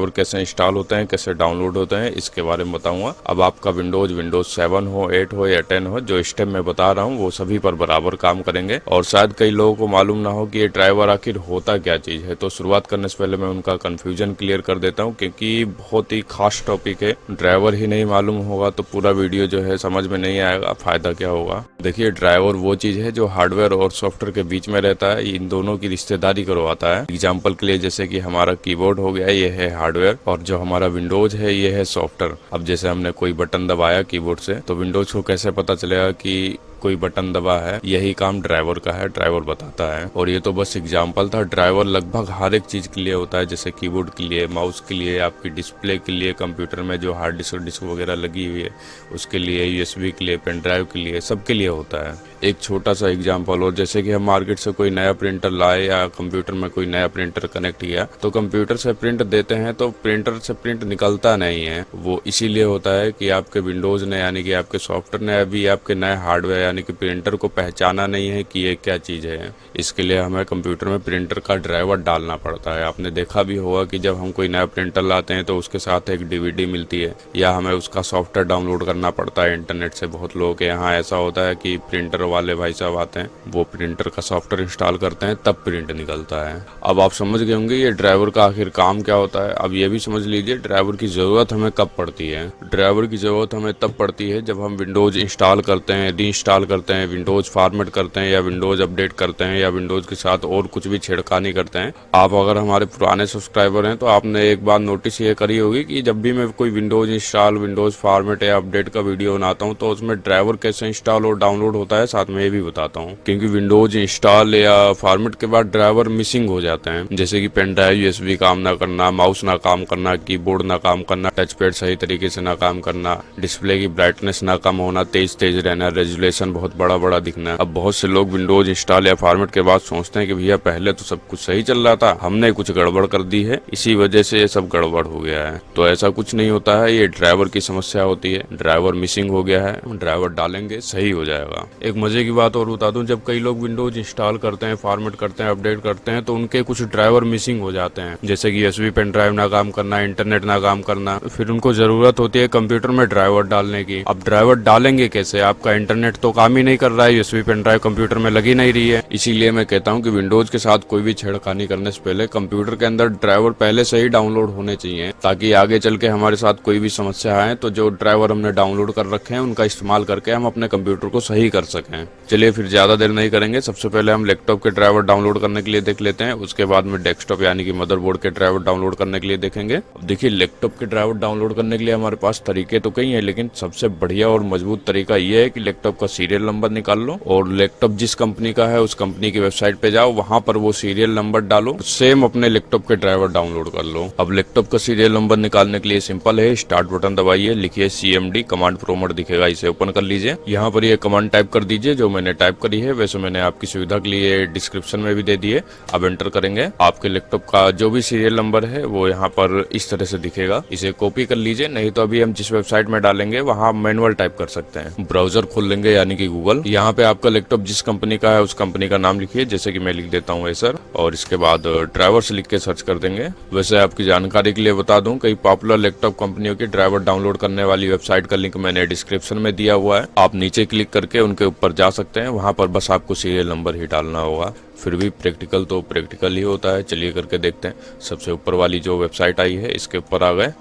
और कैसे इंस्टॉल होते हैं, कैसे डाउनलोड होते हैं, इसके बारे में बताऊँगा। अब आपका विंडोज़ विंडोज़ सेवन हो एट हो या टेन हो, जो स्टेप मैं बता रहा हूँ, वो सभी पर बराबर काम करेंगे। और शायद कई लोगों को मालूम ना हो कि ये ड्राइवर आखिर होता क्या चीज़ है। तो शुरुआत करने से पहले मैं उनका कंफ्यूजन क्लियर कर देता हूँ, क्योंकि बहुत ही खास टॉपिक है। ड्राइवर ही नहीं मालूम होगा तो पूरा वीडियो जो है समझ में नहीं आएगा, फ़ायदा क्या होगा। देखिए ड्राइवर वो चीज़ है जो हार्डवेयर और सॉफ्टवेयर के बीच में रहता है, इन दोनों की रिश्तेदारी करवाता है। एग्ज़ाम्पल के लिए जैसे की हमारा कीबोर्ड हो गया, ये है हार्डवेयर और जो हमारा विंडोज़ है, ये है सॉफ्टवेयर। अब जैसे हमने कोई बटन दबाया कीबोर्ड से तो विंडोज़ को कैसे पता चलेगा कि कोई बटन दबा है, यही काम ड्राइवर का है, ड्राइवर बताता है। और ये तो बस एग्ज़ाम्पल था, ड्राइवर लगभग हर एक चीज़ के लिए होता है, जैसे कीबोर्ड के लिए, माउस के लिए, आपकी डिस्प्ले के लिए, कंप्यूटर में जो हार्ड डिस्क डिस्क वगैरह लगी हुई है, उसके लिए, यूएसबी के लिए, पेन ड्राइव के लिए सबके लिए होता है। एक छोटा सा एग्ज़ाम्पल और जैसे कि हम मार्केट से कोई नया प्रिंटर लाए, या कंप्यूटर में कोई नया प्रिंटर कनेक्ट किया तो कंप्यूटर से प्रिंट देते हैं तो प्रिंटर से प्रिंट निकलता नहीं है। वो इसीलिए होता है कि आपके विंडोज़ ने यानी कि आपके सॉफ्टवेयर ने अभी आपके नए हार्डवेयर यानी कि प्रिंटर को पहचाना नहीं है कि ये क्या चीज़ है। इसके लिए हमें कंप्यूटर में प्रिंटर का ड्राइवर डालना पड़ता है। आपने देखा भी होगा कि जब हम कोई नया प्रिंटर लाते हैं तो उसके साथ एक डीवीडी मिलती है या हमें उसका सॉफ्टवेयर डाउनलोड करना पड़ता है इंटरनेट से। बहुत लोगों के यहाँ ऐसा होता है कि प्रिंटर वाले भाई साहब आते हैं, वो प्रिंटर का सॉफ्टवेयर इंस्टॉल करते हैं, तब प्रिंट निकलता है। अब आप समझ गए होंगे ये ड्राइवर का आखिर काम क्या होता है। अब ये भी समझ लीजिए, ड्राइवर की ज़रूरत हमें कब पड़ती है? ड्राइवर की ज़रूरत हमें तब पड़ती है जब हम विंडोज़ इंस्टॉल करते हैं। री इंस्टॉल करते हैं, विंडोज़ फॉर्मेट करते हैं या विंडोज़ अपडेट करते हैं या विंडोज़ के साथ और कुछ भी छेड़खानी करते हैं। आप अगर हमारे पुराने सब्सक्राइबर हैं तो आपने एक बार नोटिस ये करी होगी कि जब भी मैं कोई विंडोज़ इंस्टॉल, विंडोज़ फॉर्मेट या अपडेट का वीडियो बनाता हूँ तो उसमें ड्राइवर कैसे इंस्टॉल और डाउनलोड होता है, साथ में ये भी बताता हूँ। क्योंकि विंडोज़ इंस्टॉल या फॉर्मेट के बाद ड्राइवर मिसिंग हो जाते हैं। जैसे कि पेन ड्राइव, यूएसबी काम ना करना, माउस ना काम करना, कीबोर्ड ना काम करना टच पैड सही तरीके से ना काम करना, डिस्प्ले की ब्राइटनेस ना कम होना तेज तेज रहना, रेजुलेशन बहुत बड़ा बड़ा दिखना है। अब बहुत से लोग विंडोज़ इंस्टॉल या फॉर्मेट के बाद सोचते हैं कि भैया, पहले तो सब कुछ सही चल रहा था, हमने कुछ गड़बड़ कर दी है, इसी वजह से ये सब गड़बड़ हो गया है। तो ऐसा कुछ नहीं होता है, ये ड्राइवर की समस्या होती है। ड्राइवर मिसिंग हो गया है ड्राइवर डालेंगे, सही हो जाएगा। एक मज़े की बात और बता दूँ, जब कई लोग विंडोज़ इंस्टॉल करते हैं फॉर्मेट करते हैं अपडेट करते हैं तो उनके कुछ ड्राइवर मिसिंग हो जाते हैं। जैसे कि एसबी पेन ड्राइव ना काम करना इंटरनेट ना काम करना, फिर उनको ज़रूरत होती है कंप्यूटर में ड्राइवर डालने की। अब ड्राइवर डालेंगे कैसे? आपका इंटरनेट तो काम ही नहीं कर रहा है यूएसबी पेन ड्राइव कंप्यूटर में लगी नहीं रही है। इसीलिए मैं कहता हूँ कि विंडोज़ के साथ कोई भी छेड़खानी करने से पहले कंप्यूटर के अंदर ड्राइवर पहले से ही डाउनलोड होने चाहिए, ताकि आगे चल के हमारे साथ कोई भी समस्या आए तो जो ड्राइवर हमने डाउनलोड कर रखे हैं, उनका इस्तेमाल करके हम अपने कंप्यूटर को सही कर सकें। चलिए फिर ज़्यादा देर नहीं करेंगे, सबसे पहले हम लैपटॉप के ड्राइवर डाउनलोड करने के लिए देख लेते हैं, उसके बाद में डेस्कटॉप यानी कि मदरबोर्ड के ड्राइवर डाउनलोड करने के लिए देखेंगे। देखिए, लैपटॉप के ड्राइवर डाउनलोड करने के लिए हमारे पास तरीके तो कई है, लेकिन सबसे बढ़िया और मज़बूत तरीका ये है कि लैपटॉप का सीरियल नंबर निकाल लो और लैपटॉप जिस कंपनी का है, उस कंपनी की वेबसाइट पे जाओ, वहाँ पर वो सीरियल नंबर डालो। सेम अपने लैपटॉप के ड्राइवर डाउनलोड कर लो। अब लैपटॉप का सीरियल नंबर निकालने के लिए सिंपल है। स्टार्ट बटन दबाइए, लिखिए सीएमडी कमांड प्रोमोट दिखेगा, इसे ओपन कर लीजिए। यहाँ पर ये कमांड टाइप कर दीजिए, जो मैंने टाइप करी है, वैसे मैंने आपकी सुविधा के लिए डिस्क्रिप्शन में भी दे दिए। अब एंटर करेंगे। आपके लैपटॉप का जो भी सीरियल नंबर है, वो यहाँ पर इस तरह से दिखेगा। इसे कॉपी कर लीजिए, नहीं तो अभी हम जिस वेबसाइट में डालेंगे, वहाँ मैनुअल टाइप कर सकते हैं। ब्राउज़र खोल लेंगे, यानी कि गूगल यहाँ पे आपका लैपटॉप जिस कंपनी का है, उस कंपनी का नाम लिखिए, जैसे कि मैं लिख देता हूँ सर। और इसके बाद ड्राइवर से लिख के सर्च कर देंगे। वैसे आपकी जानकारी के लिए बता दूँ, कई पॉपुलर लैपटॉप कंपनियों की ड्राइवर डाउनलोड करने वाली वेबसाइट का लिंक मैंने डिस्क्रिप्शन में दिया हुआ है। आप नीचे क्लिक करके उनके ऊपर जा सकते हैं। वहाँ पर बस आपको सीरियल नंबर ही डालना होगा। फिर भी प्रैक्टिकल तो प्रैक्टिकल ही होता है। चलिए करके देखते हैं। सबसे ऊपर वाली जो वेबसाइट आई है, इसके ऊपर आ गए।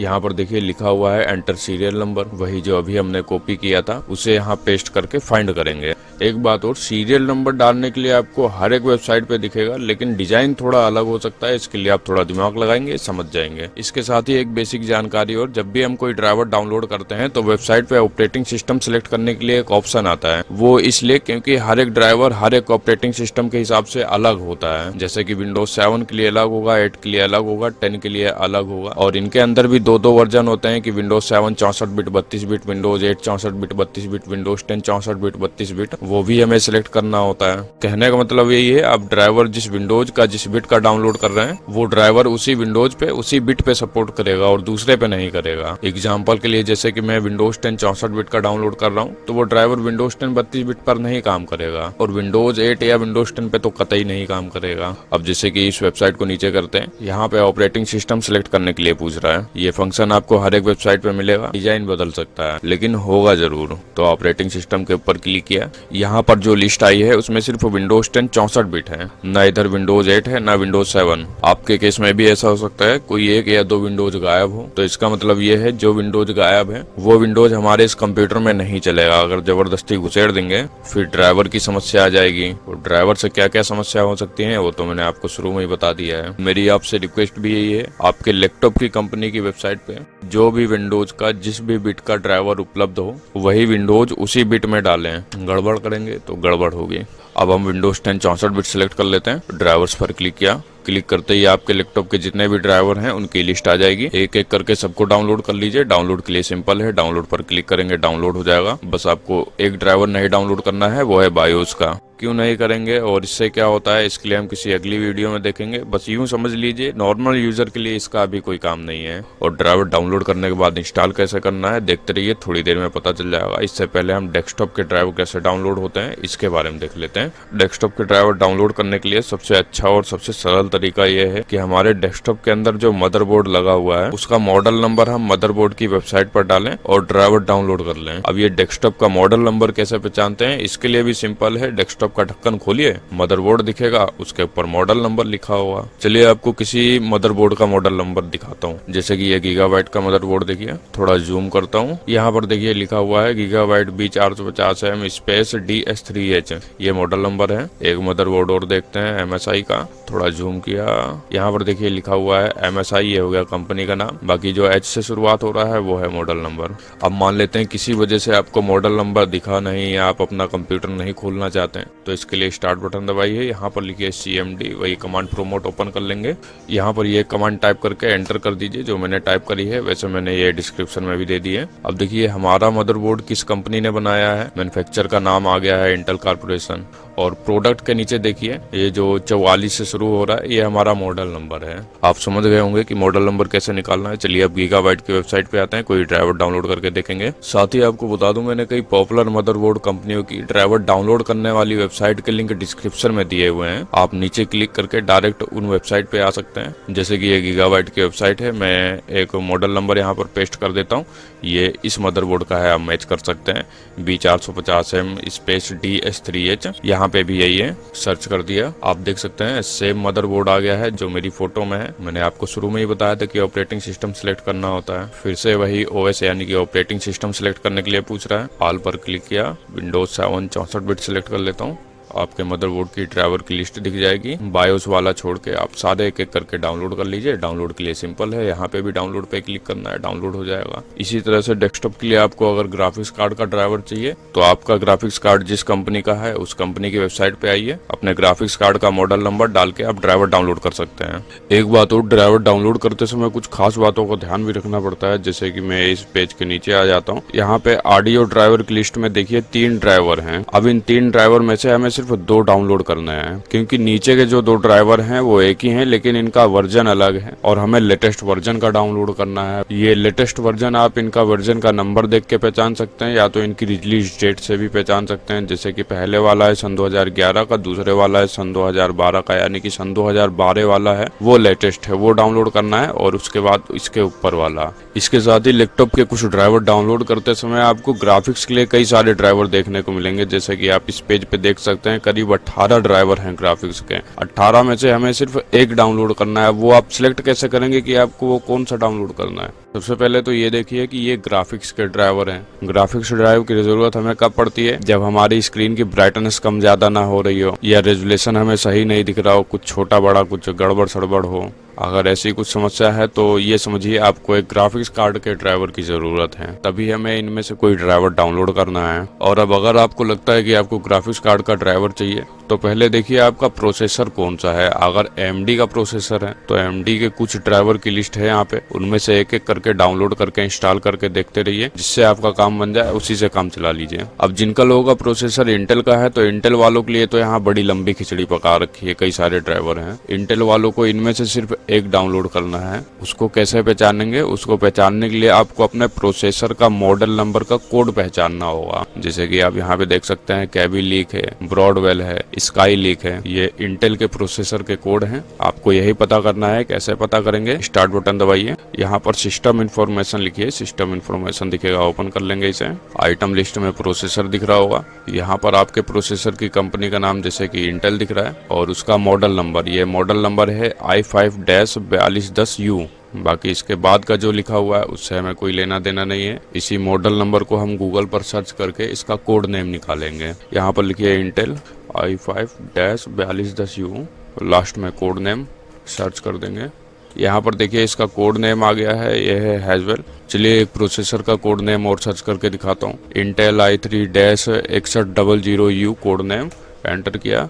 यहाँ पर देखिए लिखा हुआ है एंटर सीरियल नंबर वही जो अभी हमने कॉपी किया था, उसे यहाँ पेस्ट करके फाइंड करेंगे। एक बात और सीरियल नंबर डालने के लिए आपको हर एक वेबसाइट पे दिखेगा, लेकिन डिज़ाइन थोड़ा अलग हो सकता है, इसके लिए आप थोड़ा दिमाग लगाएँगे, समझ जाएँगे। इसके साथ ही एक बेसिक जानकारी और, जब भी हम कोई ड्राइवर डाउनलोड करते हैं तो वेबसाइट पे ऑपरेटिंग सिस्टम सिलेक्ट करने के लिए एक ऑप्शन आता है। वो इसलिए क्योंकि हर एक ड्राइवर हर एक ऑपरेटिंग सिस्टम के हिसाब से अलग होता है। जैसे की विंडोज़ सेवन के लिए अलग होगा एट के लिए अलग होगा टेन के लिए अलग होगा, और इनके अंदर भी दो दो वर्जन होते हैं कि विंडोज़ सेवन चौसठ बिट बत्तीस बिट विंडोज़ एट चौसठ बिट बत्तीस बिट विंडोज़ टेन चौसठ बिट बत्तीस बिट वो भी हमें सिलेक्ट करना होता है। कहने का मतलब यही है आप ड्राइवर जिस विंडोज़ का, जिस बिट का डाउनलोड कर रहे हैं, वो ड्राइवर उसी विंडोज़ पे, उसी बिट पे सपोर्ट करेगा और दूसरे पे नहीं करेगा। एग्ज़ाम्पल के लिए जैसे की मैं विंडोज़ टेन चौसठ बिट का डाउनलोड कर रहा हूँ तो वो ड्राइवर विंडोज़ टेन बत्तीस बिट पर नहीं काम करेगा और विंडोज़ एट या विंडोज़ टेन पे तो कतई नहीं काम करेगा। अब जैसे की इस वेबसाइट को नीचे करते हैं, यहाँ पे ऑपरेटिंग सिस्टम सिलेक्ट करने के लिए पूछ रहा है। ये फ़ंक्शन आपको हर एक वेबसाइट पे मिलेगा। डिज़ाइन बदल सकता है, लेकिन होगा ज़रूर। तो ऑपरेटिंग सिस्टम के ऊपर क्लिक किया। यहाँ पर जो लिस्ट आई है, उसमें सिर्फ़ विंडोज़ टेन चौसठ बिट है। न इधर विंडोज़ एट है, न विंडोज़ सेवन आपके केस में भी ऐसा हो सकता है, कोई एक या दो विंडोज़ गायब हो। तो इसका मतलब ये है, जो विंडोज़ गायब है, वो विंडोज़ हमारे इस कंप्यूटर में नहीं चलेगा। अगर ज़बरदस्ती घुसेड़ देंगे, फिर ड्राइवर की समस्या आ जाएगी। और ड्राइवर से क्या क्या समस्या हो सकती है, वो तो मैंने आपको शुरू में ही बता दिया है। मेरी आपसे रिक्वेस्ट भी यही है, आपके लैपटॉप की कंपनी की वेबसाइट पे, जो भी विंडोज़ का, जिस भी बिट का ड्राइवर उपलब्ध हो, वही विंडोज़ उसी बिट में डालें। गड़बड़ करेंगे तो गड़बड़ होगी। अब हम विंडोज़ टेन चौसठ बिट सिलेक्ट कर लेते हैं। ड्राइवर्स पर क्लिक किया। क्लिक करते ही आपके लैपटॉप के जितने भी ड्राइवर हैं, उनकी लिस्ट आ जाएगी। एक एक करके सबको डाउनलोड कर लीजिए। डाउनलोड के लिए सिंपल है। डाउनलोड पर क्लिक करेंगे डाउनलोड हो जाएगा। बस आपको एक ड्राइवर नहीं डाउनलोड करना है, वो है बायोस का। क्यों नहीं करेंगे और इससे क्या होता है, इसके लिए हम किसी अगली वीडियो में देखेंगे। बस यूँ समझ लीजिए नॉर्मल यूज़र के लिए इसका अभी कोई काम नहीं है। और ड्राइवर डाउनलोड करने के बाद इंस्टॉल कैसे करना है, देखते रहिए, थोड़ी देर में पता चल जाएगा। इससे पहले हम डेस्कटॉप के ड्राइवर कैसे डाउनलोड होते हैं, इसके बारे में देख लेते हैं। डेस्कटॉप के ड्राइवर डाउनलोड करने के लिए सबसे अच्छा और सबसे सरल तरीका यह है कि हमारे डेस्कटॉप के अंदर जो मदरबोर्ड लगा हुआ है, उसका मॉडल नंबर हम मदरबोर्ड की वेबसाइट पर डालें और ड्राइवर डाउनलोड कर लें। अब ये डेस्कटॉप का मॉडल नंबर कैसे पहचानते हैं, इसके लिए भी सिंपल है। डेस्कटॉप का ढक्कन खोलिए मदरबोर्ड दिखेगा, उसके ऊपर मॉडल नंबर लिखा होगा। चलिए आपको किसी मदरबोर्ड का मॉडल नंबर दिखाता हूँ। जैसे कि ये गीगाबाइट का मदरबोर्ड देखिए, थोड़ा जूम करता हूँ। यहाँ पर देखिए लिखा हुआ है गीगाबाइट बी चार सौ पचास M space D S three H ये मॉडल नंबर है। एक मदरबोर्ड और देखते हैं एम एस आई का। थोड़ा जूम किया। यहाँ पर देखिए लिखा हुआ है एम एस आई ये हो गया कंपनी का नाम। बाकी जो एच से शुरुआत हो रहा है, वो है मॉडल नंबर अब मान लेते हैं किसी वजह से आपको मॉडल नंबर दिखा नहीं, आप अपना कंप्यूटर नहीं खोलना चाहते हैं। तो इसके लिए स्टार्ट बटन दबाइए यहाँ पर लिखिए सी एम डी वही कमांड प्रोमोट ओपन कर लेंगे। यहाँ पर ये कमांड टाइप करके एंटर कर दीजिए, जो मैंने टाइप करी है, वैसे मैंने ये डिस्क्रिप्शन में भी दे दी है। अब देखिए, हमारा मदरबोर्ड किस कंपनी ने बनाया है? मैनुफेक्चर का नाम आ गया है इंटेल कारपोरेशन और प्रोडक्ट के नीचे देखिए, ये जो चौवालीस से शुरू हो रहा है, ये हमारा मॉडल नंबर है। आप समझ गए होंगे कि मॉडल नंबर कैसे निकालना है। चलिए अब गीगाबाइट की वेबसाइट पे आते हैं, कोई ड्राइवर डाउनलोड करके देखेंगे। साथ ही आपको बता दूँ, मैंने कई पॉपुलर मदरबोर्ड कंपनियों की ड्राइवर डाउनलोड करने वाली वेबसाइट के लिंक डिस्क्रिप्शन में दिए हुए हैं। आप नीचे क्लिक करके डायरेक्ट उन वेबसाइट पे आ सकते हैं। जैसे की ये गीगाबाइट की वेबसाइट है, मैं एक मॉडल नंबर यहाँ पर पेस्ट कर देता हूँ। ये इस मदरबोर्ड का है, आप मैच कर सकते हैं। बी चार सौ पचास M space D S three H यहाँ पे भी यही है। सर्च कर दिया, आप देख सकते हैं सेम मदरबोर्ड आ गया है जो मेरी फ़ोटो में है। मैंने आपको शुरू में ही बताया था कि ऑपरेटिंग सिस्टम सिलेक्ट करना होता है। फिर से वही ओएस यानी कि ऑपरेटिंग सिस्टम सिलेक्ट करने के लिए पूछ रहा है। ऑल पर क्लिक किया विंडोज़ सेवन चौसठ बिट सिलेक्ट कर लेता हूँ। आपके मदरबोर्ड की ड्राइवर की लिस्ट दिख जाएगी। बायोस वाला छोड़ के आप सारे एक एक करके डाउनलोड कर लीजिए। डाउनलोड के लिए सिंपल है। यहाँ पे भी डाउनलोड पे क्लिक करना है। डाउनलोड हो जाएगा। इसी तरह से डेस्कटॉप के लिए आपको अगर ग्राफिक्स कार्ड का ड्राइवर चाहिए तो आपका ग्राफिक्स कार्ड जिस कंपनी का है, उस कंपनी की वेबसाइट पे आइए। अपने ग्राफिक्स कार्ड का मॉडल नंबर डाल के आप ड्राइवर डाउनलोड कर सकते हैं। एक बात और ड्राइवर डाउनलोड करते समय कुछ खास बातों का ध्यान भी रखना पड़ता है। जैसे की मैं इस पेज के नीचे आ जाता हूँ। यहाँ पे ऑडियो ड्राइवर की लिस्ट में देखिए, तीन ड्राइवर है। अब इन तीन ड्राइवर में से हमें सिर्फ़ दो डाउनलोड करना है, क्योंकि नीचे के जो दो ड्राइवर हैं, वो एक ही हैं, लेकिन इनका वर्जन अलग है और हमें लेटेस्ट वर्जन का डाउनलोड करना है। ये लेटेस्ट वर्जन आप इनका वर्जन का नंबर देख के पहचान सकते हैं, या तो इनकी रिलीज़ डेट से भी पहचान सकते हैं, जैसे कि पहले वाला है सन 2011 का, दूसरे वाला है सन 2012 का, यानी कि सन 2012 वाला है, वो लेटेस्ट है, वो डाउनलोड करना है, और उसके बाद इसके ऊपर वाला। इसके साथ ही लैपटॉप के कुछ ड्राइवर डाउनलोड करते समय आपको ग्राफिक्स के लिए कई सारे ड्राइवर देखने को मिलेंगे, जैसे कि आप इस पेज पे देख सकते हैं, करीब अठारह ज़्यादा ड्राइवर हैं ग्राफिक्स के। 18 में से हमें सिर्फ़ एक डाउनलोड करना है, वो आप सिलेक्ट कैसे करेंगे कि आपको वो कौन सा डाउनलोड करना है? सबसे पहले तो ये देखिए कि ये ग्राफिक्स के ड्राइवर हैं। ग्राफिक्स ड्राइव की ज़रूरत हमें कब पड़ती है? जब हमारी स्क्रीन की ब्राइटनेस कम ज़्यादा ना हो रही हो, या रेजुलेशन हमें सही नहीं दिख रहा हो, कुछ छोटा बड़ा कुछ गड़बड़ सड़बड़ हो। अगर ऐसी कुछ समस्या है तो ये समझिए, आपको एक ग्राफिक्स कार्ड के ड्राइवर की ज़रूरत है। तभी हमें इनमें से कोई ड्राइवर डाउनलोड करना है। और अब अगर आपको लगता है कि आपको ग्राफिक्स कार्ड का ड्राइवर चाहिए तो पहले देखिए आपका प्रोसेसर कौन सा है। अगर AMD का प्रोसेसर है तो AMD के कुछ ड्राइवर की लिस्ट है यहाँ पे। उनमें से एक एक करके डाउनलोड करके इंस्टॉल करके देखते रहिए, जिससे आपका काम बन जाए, उसी से काम चला लीजिए। अब जिनका लोगों का प्रोसेसर इंटेल का है तो इंटेल वालों के लिए तो यहाँ बड़ी लंबी खिचड़ी पका रखी है, कई सारे ड्राइवर हैं। इंटेल वालों को इनमें से सिर्फ़ एक डाउनलोड करना है। उसको कैसे पहचानेंगे? उसको पहचानने के लिए आपको अपने प्रोसेसर का मॉडल नंबर का कोड पहचानना होगा। जैसे कि आप यहाँ पे देख सकते हैं कैबी लीक है ब्रॉडवेल है स्काई लीक है। ये इंटेल के प्रोसेसर के कोड हैं। आपको यही पता करना है कैसे पता करेंगे। स्टार्ट बटन दबाइए। यहाँ पर सिस्टम इन्फॉर्मेशन लिखिए। सिस्टम इन्फॉर्मेशन दिखेगा ओपन कर लेंगे इसे। आइटम लिस्ट में प्रोसेसर दिख रहा होगा। यहाँ पर आपके प्रोसेसर की कंपनी का नाम जैसे कि इंटेल दिख रहा है और उसका मॉडल नंबर ये मॉडल नंबर है आई फाइव डैश बयालीस दस यू। बाकी इसके बाद का जो लिखा हुआ है, उससे हमें कोई लेना देना नहीं है। इसी मॉडल नंबर को हम गूगल पर सर्च करके इसका कोड नेम निकालेंगे। यहाँ पर लिखिए इंटेल आई फाइव डैश बयालीस दस यू। लास्ट में कोड नेम सर्च कर देंगे। यहाँ पर देखिए इसका कोड नेम आ गया है यह है हैजवेल चलिए एक प्रोसेसर का कोड नेम और सर्च करके दिखाता हूँ। इंटेल आई थ्री डैश इकसठ double zero U code name enter किया।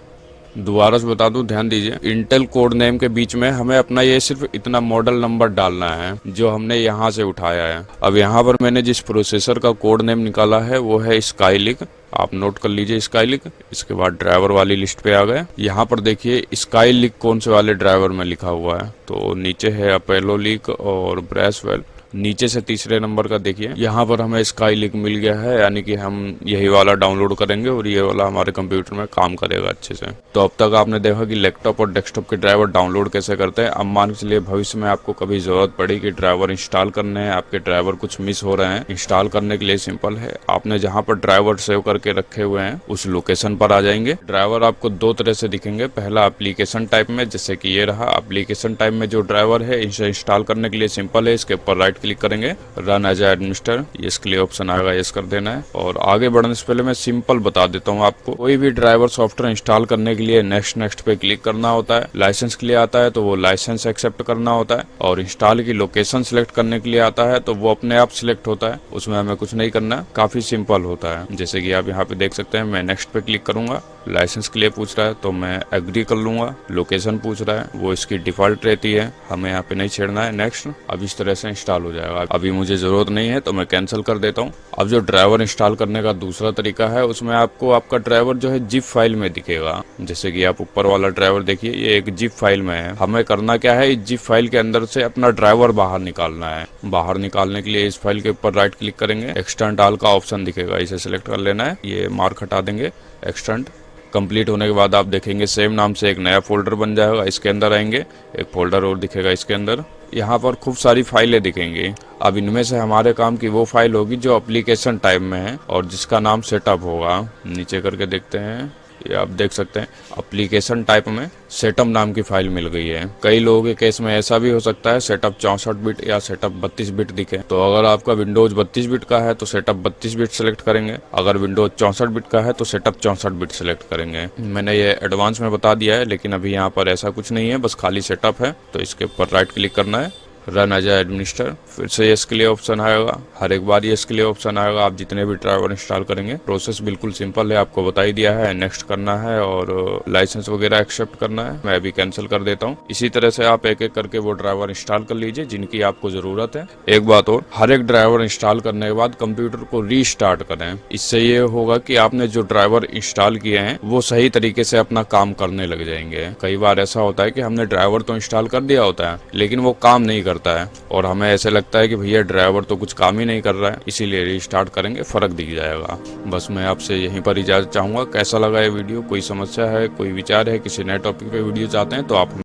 दोबारा से बता दूँ, ध्यान दीजिए। इंटेल कोड नेम के बीच में हमें अपना ये सिर्फ़ इतना मॉडल नंबर डालना है, जो हमने यहाँ से उठाया है। अब यहाँ पर मैंने जिस प्रोसेसर का कोड नेम निकाला है, वो है स्काईलिक आप नोट कर लीजिए स्काईलिक इसके बाद ड्राइवर वाली लिस्ट पे आ गए। यहाँ पर देखिए स्काईलिक कौन से वाले ड्राइवर में लिखा हुआ है। तो नीचे है अपेलो लिक और ब्रेसवेल नीचे से तीसरे नंबर का देखिए। यहाँ पर हमें स्काई लिंक मिल गया है, यानी कि हम यही वाला डाउनलोड करेंगे और ये वाला हमारे कंप्यूटर में काम करेगा अच्छे से। तो अब तक आपने देखा कि लैपटॉप और डेस्कटॉप के ड्राइवर डाउनलोड कैसे करते हैं। अब मान के लिए भविष्य में आपको कभी ज़रूरत पड़ी कि ड्राइवर इंस्टॉल करने हैं, आपके ड्राइवर कुछ मिस हो रहे हैं इंस्टॉल करने के लिए सिंपल है। आपने जहाँ पर ड्राइवर सेव करके रखे हुए हैं, उस लोकेशन पर आ जाएँगे। ड्राइवर आपको दो तरह से दिखेंगे। पहला एप्लीकेशन टाइप में, जैसे कि ये रहा एप्लीकेशन टाइप में जो ड्राइवर है, इसे इंस्टॉल करने के लिए सिंपल है, इसके ऊपर राइट क्लिक करेंगे रन एज एडमिनिस्टर इसके लिए ऑप्शन आएगा यस कर देना है। और आगे बढ़ने से पहले मैं सिंपल बता देता हूँ आपको, कोई भी ड्राइवर सॉफ्टवेयर इंस्टॉल करने के लिए नेक्स्ट नेक्स्ट पे क्लिक करना होता है। लाइसेंस के लिए आता है तो वो लाइसेंस एक्सेप्ट करना होता है। और इंस्टॉल की लोकेशन सिलेक्ट करने के लिए आता है तो वो अपने आप सिलेक्ट होता है। उसमें हमें कुछ नहीं करना, काफ़ी सिंपल होता है। जैसे कि आप यहाँ पे देख सकते हैं, मैं नेक्स्ट पे क्लिक करूँगा। लाइसेंस के लिए पूछ रहा है तो मैं एग्री कर लूँगा। लोकेशन पूछ रहा है, वो इसकी डिफ़ॉल्ट रहती है। हमें यहाँ पे नहीं छेड़ना है। नेक्स्ट अब इस तरह से इंस्टॉल हो जाएगा। अभी मुझे ज़रूरत नहीं है तो मैं कैंसिल कर देता हूँ। अब जो ड्राइवर इंस्टॉल करने का दूसरा तरीका है, उसमें आपको आपका ड्राइवर जो है जिप फ़ाइल में दिखेगा। जैसे की आप ऊपर वाला ड्राइवर देखिए, ये एक जिप फ़ाइल में है। हमें करना क्या है, इस जिप फ़ाइल के अंदर से अपना ड्राइवर बाहर निकालना है। बाहर निकालने के लिए इस फ़ाइल के ऊपर राइट क्लिक करेंगे। एक्सटेंट डाल का ऑप्शन दिखेगा। इसे सिलेक्ट कर लेना है। ये मार्क हटा देंगे। एक्सटेंट कंप्लीट होने के बाद आप देखेंगे सेम नाम से एक नया फोल्डर बन जाएगा। इसके अंदर आएँगे, एक फोल्डर और दिखेगा इसके अंदर। यहाँ पर खूब सारी फाइलें दिखेंगी। अब इनमें से हमारे काम की वो फ़ाइल होगी जो एप्लीकेशन टाइप में है और जिसका नाम सेटअप होगा। नीचे करके देखते हैं। ये आप देख सकते हैं। एप्लीकेशन टाइप में सेटअप नाम की फ़ाइल मिल गई है। कई लोगों के केस में ऐसा भी हो सकता है सेटअप चौसठ बिट या सेटअप बत्तीस बिट दिखे। तो अगर आपका विंडोज़ बत्तीस बिट का है तो सेटअप बत्तीस बिट सेलेक्ट करेंगे। अगर विंडोज़ चौसठ बिट का है तो सेटअप चौसठ बिट सेलेक्ट करेंगे। मैंने ये एडवांस में बता दिया है, लेकिन अभी यहाँ पर ऐसा कुछ नहीं है, बस खाली सेटअप है। तो इसके ऊपर राइट क्लिक करना है। रन एज एडमिनिस्टर फिर से यस के लिए ऑप्शन आएगा। हर एक बार यस के लिए ऑप्शन आएगा। आप जितने भी ड्राइवर इंस्टॉल करेंगे प्रोसेस बिल्कुल सिंपल है। आपको बता ही दिया है नेक्स्ट करना है और लाइसेंस वगैरह एक्सेप्ट करना है। मैं अभी कैंसिल कर देता हूँ। इसी तरह से आप एक एक करके वो ड्राइवर इंस्टॉल कर लीजिए, जिनकी आपको ज़रूरत है। एक बात और, हर एक ड्राइवर इंस्टॉल करने के बाद कंप्यूटर को रीस्टार्ट करें। इससे ये होगा की आपने जो ड्राइवर इंस्टॉल किए हैं, वो सही तरीके से अपना काम करने लग जाएँगे। कई बार ऐसा होता है की हमने ड्राइवर तो इंस्टॉल कर दिया होता है, लेकिन वो काम नहीं कर करता है। और हमें ऐसे लगता है कि भैया ड्राइवर तो कुछ काम ही नहीं कर रहा है, इसीलिए रिस्टार्ट करेंगे, फ़र्क दिख जाएगा। बस मैं आपसे यहीं पर इजाज़त चाहूँगा। कैसा लगा ये वीडियो? कोई समस्या है? कोई विचार है? किसी नए टॉपिक पे वीडियो चाहते हैं तो आप